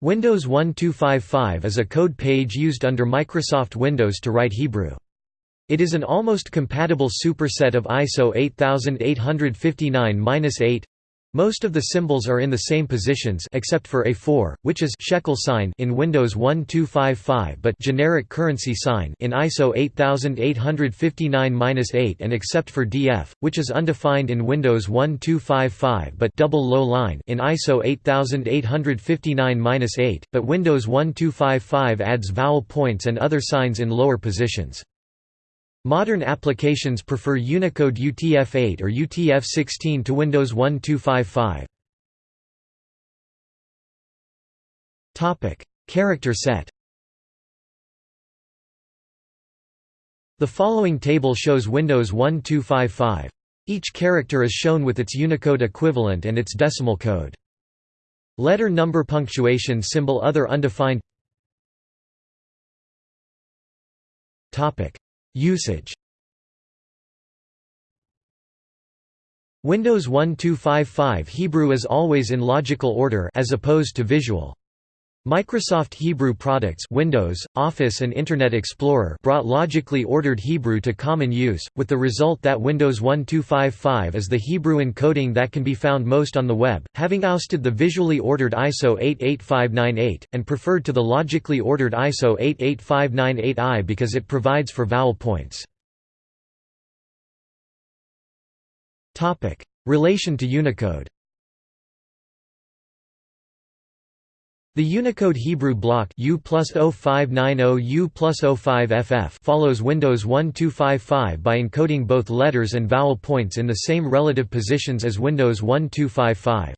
Windows 1255 is a code page used under Microsoft Windows to write Hebrew. It is an almost compatible superset of ISO 8859-8. Most of the symbols are in the same positions except for A4, which is shekel sign in Windows 1255 but generic currency sign in ISO 8859-8 and except for DF, which is undefined in Windows 1255 but double low line in ISO 8859-8, but Windows 1255 adds vowel points and other signs in lower positions. Modern applications prefer Unicode UTF-8 or UTF-16 to Windows 1255. Topic: Character set. The following table shows Windows 1255. Each character is shown with its Unicode equivalent and its decimal code. Letter number punctuation symbol other undefined Topic Usage Windows 1255 Hebrew is always in logical order as opposed to visual. Microsoft Hebrew products Windows, Office and Internet Explorer brought logically ordered Hebrew to common use, with the result that Windows 1255 is the Hebrew encoding that can be found most on the web, having ousted the visually ordered ISO 88598, and preferred to the logically ordered ISO 88598i because it provides for vowel points. Relation to Unicode The Unicode Hebrew block U plus 0590 U 05FF follows Windows 1255 by encoding both letters and vowel points in the same relative positions as Windows 1255.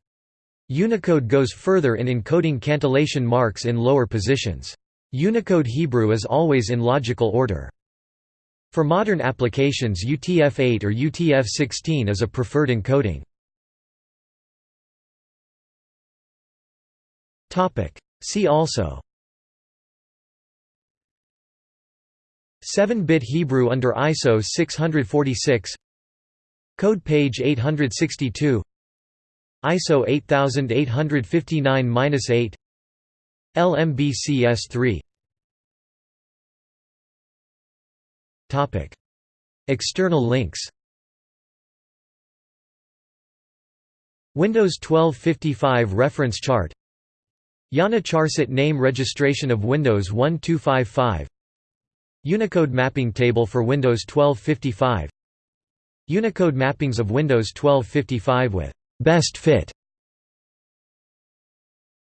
Unicode goes further in encoding cantillation marks in lower positions. Unicode Hebrew is always in logical order. For modern applications UTF-8 or UTF-16 is a preferred encoding. See also. 7-bit Hebrew under ISO 646 Code page 862 ISO 8859-8 LMBCS3 Topic. External links. Windows 1255 reference chart IANA Charset name registration of Windows 1255 Unicode mapping table for Windows 1255 Unicode mappings of Windows 1255 with best fit